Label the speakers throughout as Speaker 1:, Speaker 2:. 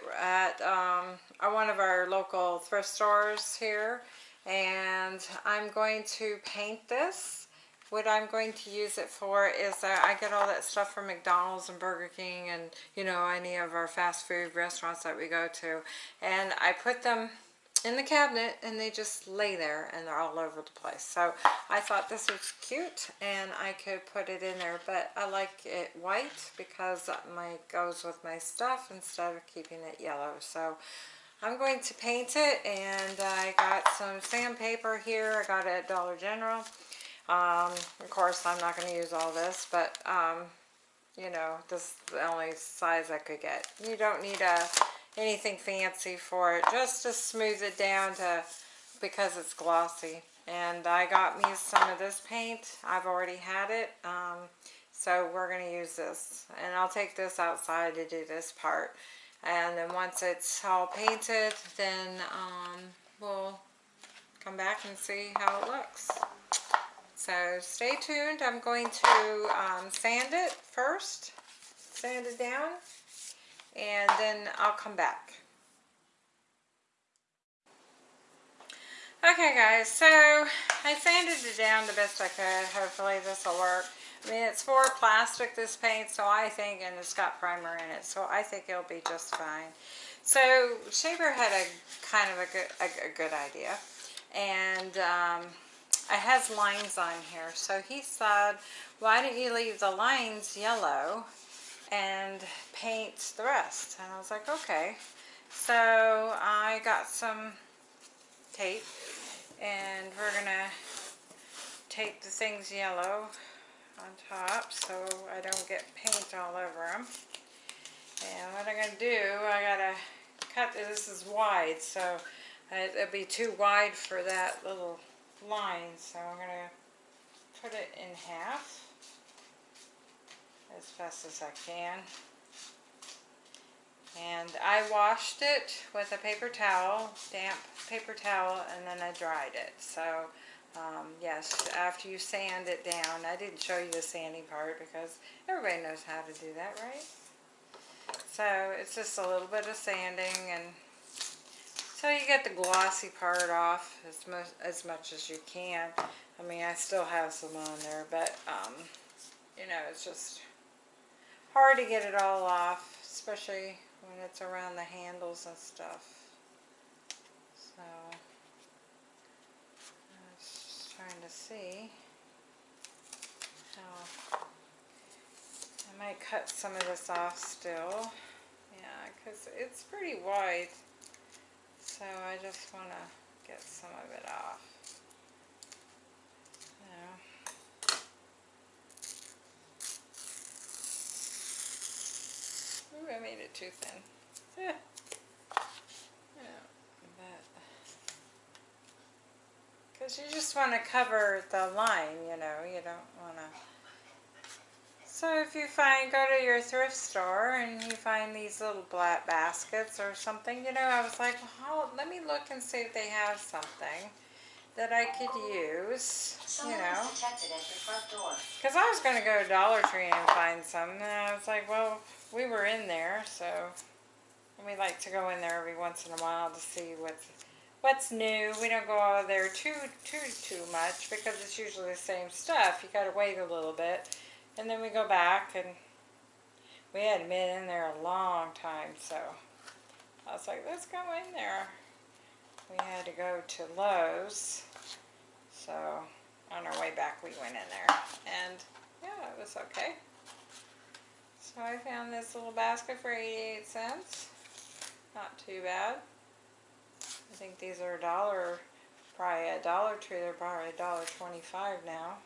Speaker 1: bucket at um, one of our local thrift stores here and I'm going to paint this. What I'm going to use it for is uh, I get all that stuff from McDonald's and Burger King and you know any of our fast food restaurants that we go to and I put them in the cabinet and they just lay there and they're all over the place. So I thought this was cute and I could put it in there, but I like it white because my goes with my stuff instead of keeping it yellow. So I'm going to paint it and I got some sandpaper here. I got it at Dollar General. Um, of course, I'm not going to use all this, but um, you know, this is the only size I could get. You don't need a anything fancy for it just to smooth it down to because it's glossy. And I got me some of this paint. I've already had it um, so we're going to use this. And I'll take this outside to do this part. And then once it's all painted then um, we'll come back and see how it looks. So stay tuned. I'm going to um, sand it first. Sand it down and then I'll come back. Okay guys, so I sanded it down the best I could. Hopefully this will work. I mean, it's for plastic, this paint, so I think, and it's got primer in it, so I think it'll be just fine. So, Shea Bear had a kind of a good, a, a good idea, and um, it has lines on here, so he said, why don't you leave the lines yellow and paint the rest. And I was like, okay. So I got some tape and we're going to tape the things yellow on top so I don't get paint all over them. And what I'm going to do, I got to cut, this is wide, so it'll be too wide for that little line, so I'm going to put it in half as fast as I can. And I washed it with a paper towel, damp paper towel, and then I dried it. So, um, yes, after you sand it down, I didn't show you the sanding part because everybody knows how to do that, right? So, it's just a little bit of sanding and so you get the glossy part off as much, as much as you can. I mean, I still have some on there, but, um, you know, it's just hard to get it all off, especially when it's around the handles and stuff. So, I was just trying to see how I might cut some of this off still. Yeah, because it's pretty wide. So I just want to get some of it off. Ooh, I made it too thin. Yeah. Yeah, because you just want to cover the line, you know, you don't want to. So if you find, go to your thrift store and you find these little black baskets or something, you know, I was like, well, let me look and see if they have something that I could use, you know. Because I was going to go to Dollar Tree and find some, and I was like, well, we were in there, so we like to go in there every once in a while to see what's what's new. We don't go out there too too too much because it's usually the same stuff. You got to wait a little bit, and then we go back and we hadn't been in there a long time, so I was like, let's go in there. We had to go to Lowe's, so on our way back we went in there, and yeah, it was okay. So I found this little basket for 88 cents. Not too bad. I think these are a dollar, probably a Dollar Tree, they're probably a dollar twenty-five now.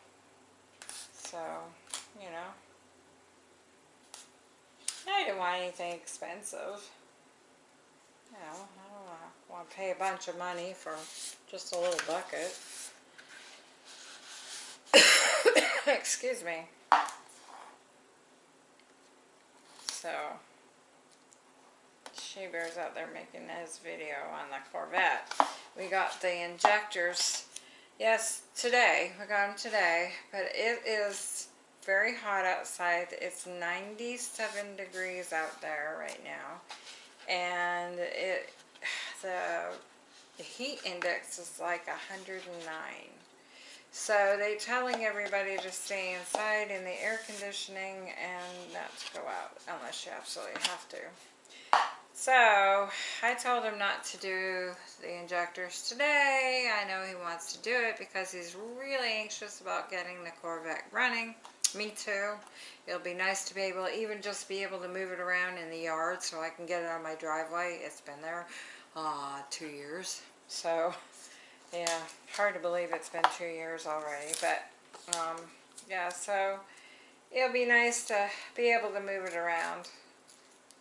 Speaker 1: So, you know. I didn't want anything expensive. You know, I don't want to pay a bunch of money for just a little bucket. Excuse me. So, She-Bear's out there making his video on the Corvette. We got the injectors, yes, today. We got them today, but it is very hot outside. It's 97 degrees out there right now. And it the, the heat index is like 109. So they're telling everybody to stay inside in the air conditioning and not to go out unless you absolutely have to. So I told him not to do the injectors today. I know he wants to do it because he's really anxious about getting the Corvette running. Me too. It'll be nice to be able to even just be able to move it around in the yard so I can get it on my driveway. It's been there uh, two years. So yeah, hard to believe it's been two years already, but um, yeah, so it'll be nice to be able to move it around.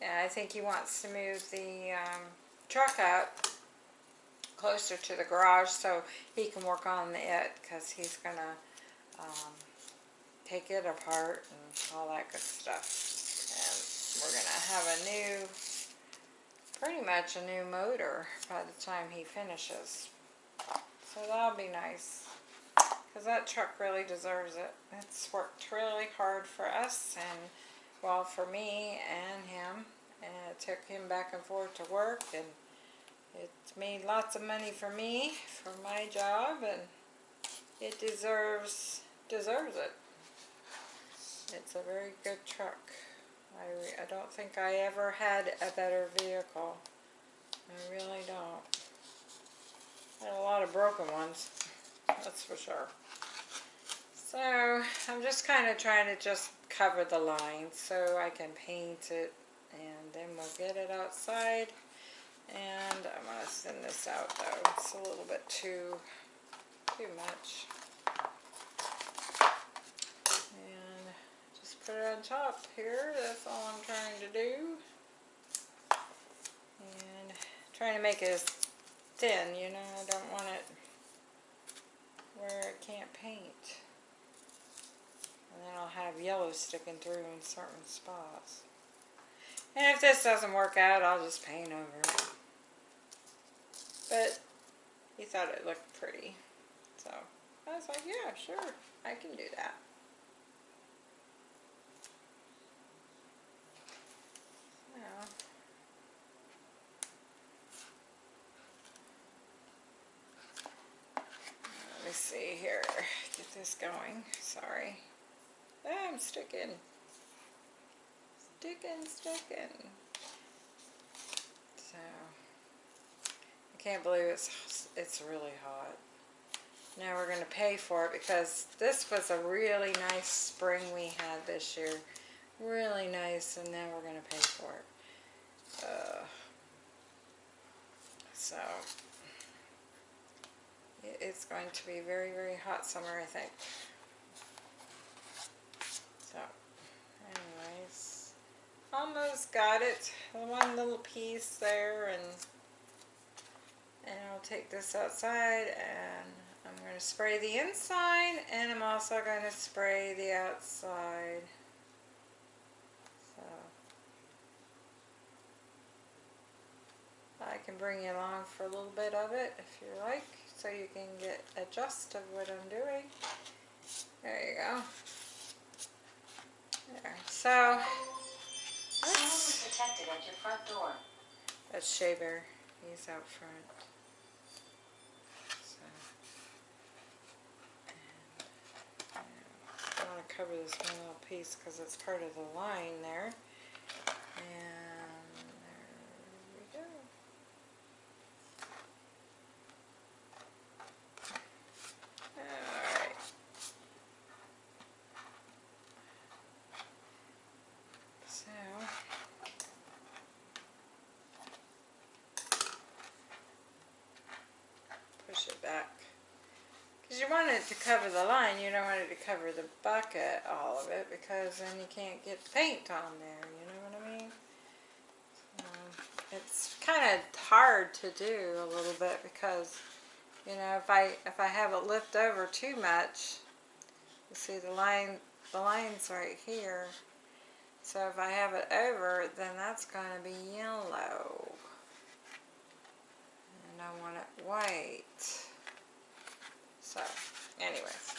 Speaker 1: Yeah, I think he wants to move the um, truck out closer to the garage so he can work on it because he's going to um, take it apart and all that good stuff. And we're going to have a new, pretty much a new motor by the time he finishes. So that'll be nice. Because that truck really deserves it. It's worked really hard for us and, well, for me and him. And it took him back and forth to work and it made lots of money for me, for my job, and it deserves, deserves it. It's a very good truck. I, I don't think I ever had a better vehicle. I really don't. Had a lot of broken ones, that's for sure. So I'm just kind of trying to just cover the line so I can paint it and then we'll get it outside and I'm going to thin this out though. It's a little bit too, too much. And just put it on top here. That's all I'm trying to do. And trying to make it thin, you know, I don't want it where it can't paint. And then I'll have yellow sticking through in certain spots. And if this doesn't work out, I'll just paint over it. But he thought it looked pretty. So I was like, yeah, sure, I can do that. me see here. Going. Sorry. I'm sticking. Sticking, sticking. So, I can't believe it's, it's really hot. Now we're going to pay for it because this was a really nice spring we had this year. Really nice, and now we're going to pay for it. Uh, so, it's going to be very, very hot summer, I think. So, anyways, almost got it. One little piece there, and and I'll take this outside, and I'm going to spray the inside, and I'm also going to spray the outside. So, I can bring you along for a little bit of it if you like so you can get a gist of what I'm doing. There you go. There. So,
Speaker 2: Someone protected at your front door.
Speaker 1: That's Shea Bear. He's out front. So, and, yeah, I want to cover this one little piece because it's part of the line there. And you want it to cover the line, you don't want it to cover the bucket, all of it, because then you can't get paint on there, you know what I mean? it's kind of hard to do a little bit because, you know, if I if I have it lift over too much, you see the line, the line's right here. So if I have it over, then that's going to be yellow. And I want it white. So, anyways,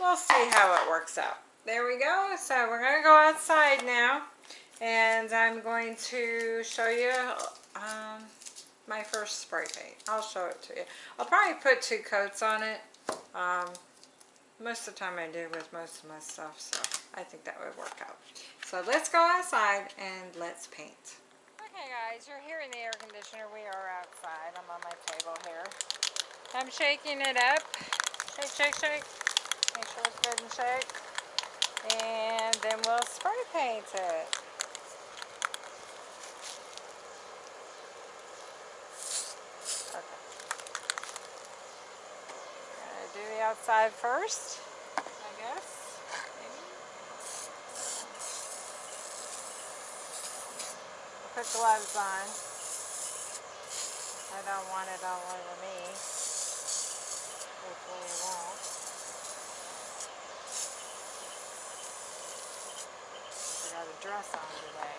Speaker 1: we'll see how it works out. there we go. So we're going to go outside now. And I'm going to show you um, my first spray paint. I'll show it to you. I'll probably put two coats on it. Um, most of the time I do with most of my stuff, so I think that would work out. So let's go outside and let's paint. Okay guys, you're here in the air conditioner. We are outside. I'm on my table here. I'm shaking it up. Shake, shake, shake. Make sure it's good and shake. And then we'll spray paint it. Okay. Do the outside first, I guess. Put gloves on. I don't want it all over me. Hopefully it won't. I got a dress on today.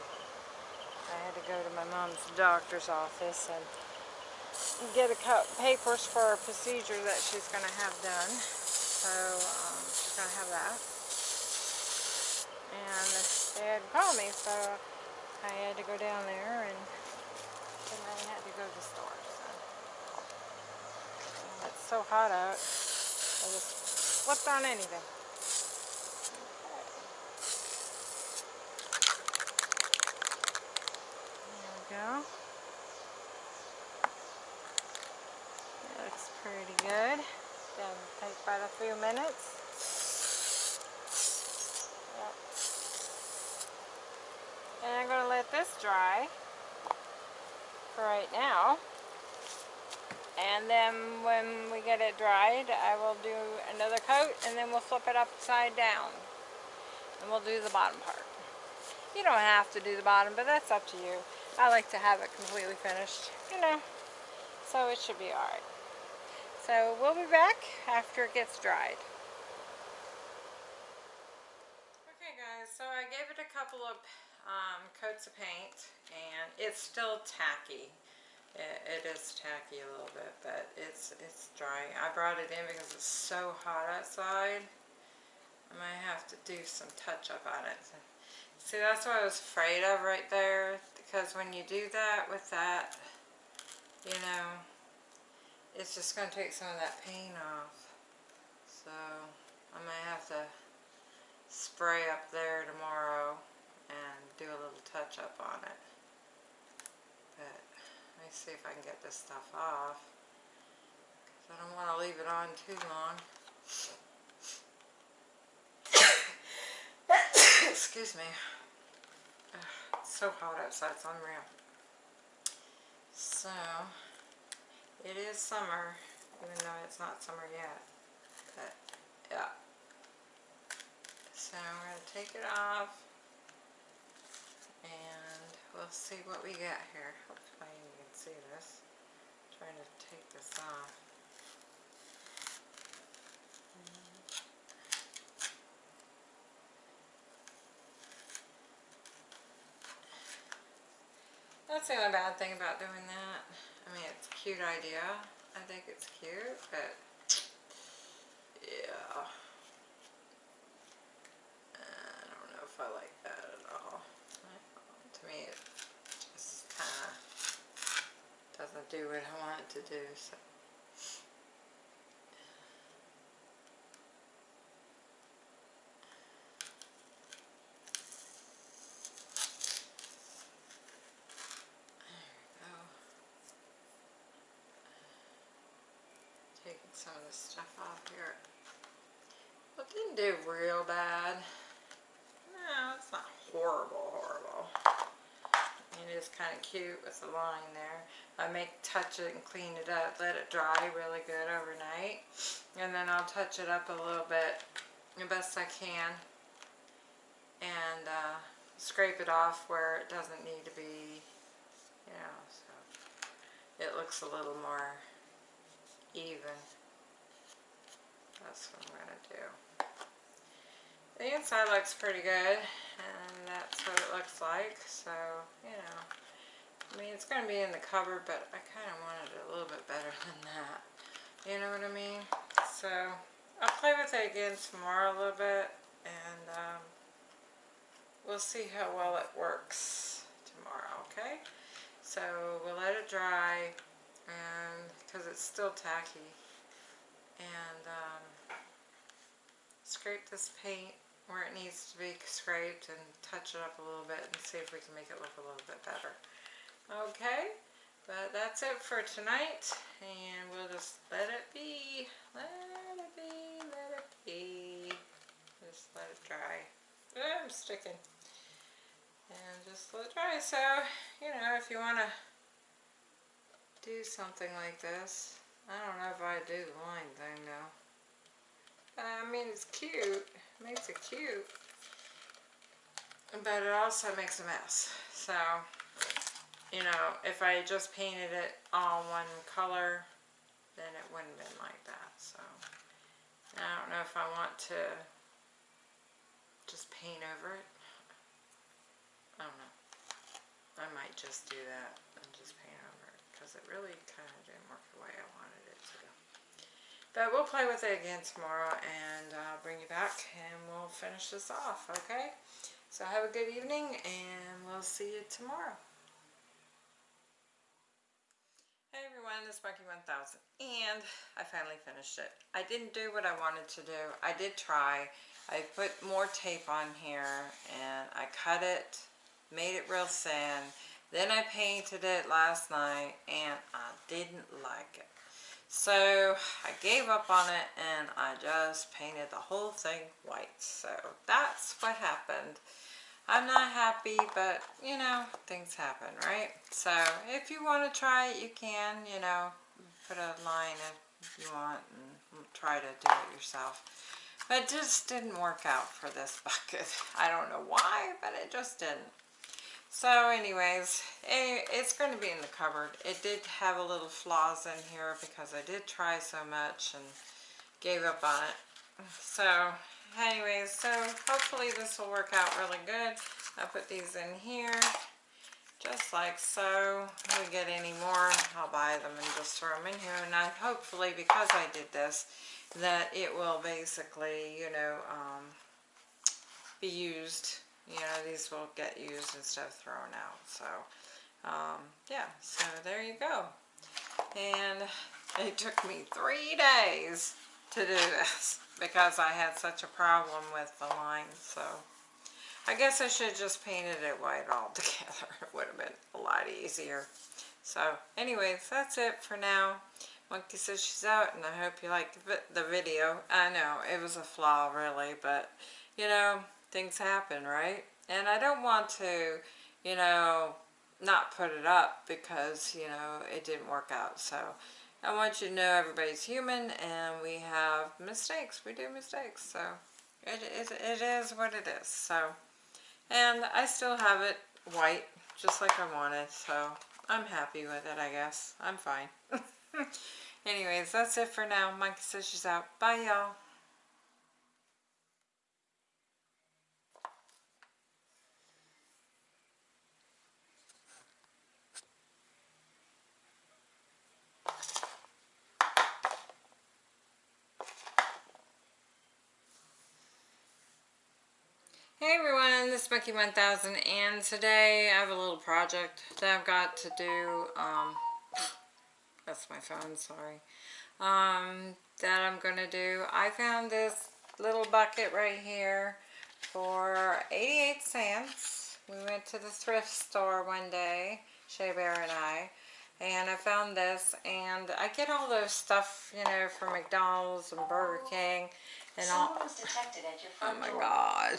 Speaker 1: I had to go to my mom's doctor's office and get a couple papers for a procedure that she's going to have done. So um, she's going to have that. And they had called me, so I had to go down there and then I had to go to the store. So. It's so hot out. I just slipped on anything. There we go. That looks pretty good. Gonna take about a few minutes. Yep. And I'm gonna let this dry for right now. And then when we get it dried, I will do another coat and then we'll flip it upside down. And we'll do the bottom part. You don't have to do the bottom, but that's up to you. I like to have it completely finished, you know, so it should be alright. So we'll be back after it gets dried. Okay guys, so I gave it a couple of um, coats of paint and it's still tacky. It, it is tacky a little bit, but it's it's dry. I brought it in because it's so hot outside. I might have to do some touch up on it. See, that's what I was afraid of right there. Because when you do that with that, you know, it's just going to take some of that paint off. So, I might have to spray up there tomorrow and do a little touch up on it. But, let me see if I can get this stuff off. 'Cause I don't want to leave it on too long. Excuse me. Ugh, It's so hot outside, it's unreal. So, it is summer, even though it's not summer yet. But, yeah. So, we're going to take it off. And we'll see what we get here. Hopefully see this. trying to take this off. That's the only bad thing about doing that. I mean, it's a cute idea. I think it's cute, but yeah. I don't know if I like that at all. To me, it just kind of doesn't do what I want it to do. So. Taking some of the stuff off here. Well, it didn't do real bad. No, it's not horrible. It is kind of cute with the line there. I may touch it and clean it up, let it dry really good overnight. And then I'll touch it up a little bit the best I can. And uh, scrape it off where it doesn't need to be, you know, so it looks a little more even. That's what I'm going to do. The inside looks pretty good, and that's what it looks like, so, you know. I mean, it's going to be in the cupboard, but I kind of wanted it a little bit better than that. You know what I mean? So, I'll play with it again tomorrow a little bit, and um, we'll see how well it works tomorrow, okay? So we'll let it dry and because it's still tacky and um, scrape this paint where it needs to be scraped and touch it up a little bit and see if we can make it look a little bit better. Okay, but that's it for tonight and we'll just let it be, let it be, let it be. Just let it dry. Ah, I'm sticking. And just let it dry. So, you know, if you want to do something like this, I don't know if I do the line thing though. I mean, it's cute. Makes it cute. But it also makes a mess. So, you know, if I just painted it all one color, then it wouldn't have been like that. So, I don't know if I want to just paint over it. I don't know. I might just do that and just paint over it because it really kind of didn't work the way I wanted. But we'll play with it again tomorrow and I'll bring you back and we'll finish this off, okay? So have a good evening and we'll see you tomorrow. Hey everyone, this is Becky 1000 and I finally finished it. I didn't do what I wanted to do. I did try. I put more tape on here and I cut it, made it real thin. Then I painted it last night and I didn't like it. So I gave up on it and I just painted the whole thing white. So that's what happened. I'm not happy, but you know, things happen, right? So if you want to try it, you can, you know, put a line if you want and try to do it yourself. But it just didn't work out for this bucket. I don't know why, but it just didn't. So anyways, it's going to be in the cupboard. It did have a little flaws in here because I did try so much and gave up on it. So anyways, so hopefully this will work out really good. I'll put these in here just like so. If we get any more, I'll buy them and just throw them in here. And I hopefully, because I did this, that it will basically, you know, um, be used you know, these will get used instead of thrown out. So, um, yeah, so there you go. And it took me three days to do this because I had such a problem with the line. So, I guess I should have just painted it white altogether. It would have been a lot easier. So, anyways, that's it for now. Becky says she's out, and I hope you liked the video. I know, it was a flaw, really, but, you know, things happen, right? And I don't want to, you know, not put it up because, you know, it didn't work out. So I want you to know everybody's human and we have mistakes. We do mistakes. So it, it, it is what it is. So, and I still have it white just like I wanted. So I'm happy with it, I guess. I'm fine. Anyways, that's it for now. Becky says she's out. Bye, y'all. Hey everyone, this is Becky 1000 and today I have a little project that I've got to do, um, that's my phone, sorry, um, that I'm going to do. I found this little bucket right here for 88 cents. We went to the thrift store one day, Shea Bear and I, and I found this and I get all those stuff, you know, from McDonald's and Burger King and all.
Speaker 2: Someone was detected at your front
Speaker 1: Oh my
Speaker 2: door.
Speaker 1: god.